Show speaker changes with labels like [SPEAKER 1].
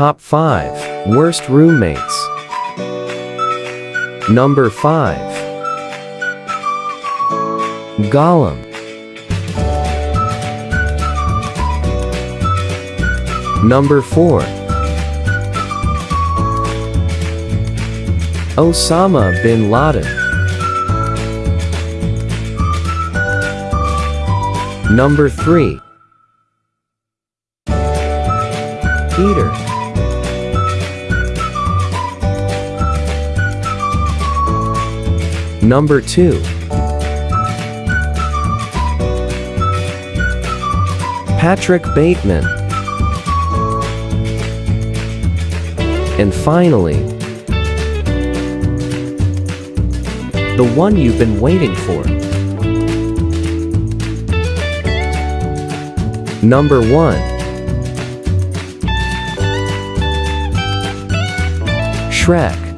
[SPEAKER 1] top 5 worst roommates. Number 5 Gollum. Number 4 Osama bin Laden. Number 3 Peter. Number 2 Patrick Bateman. And finally, the one you've been waiting for. Number 1 Shrek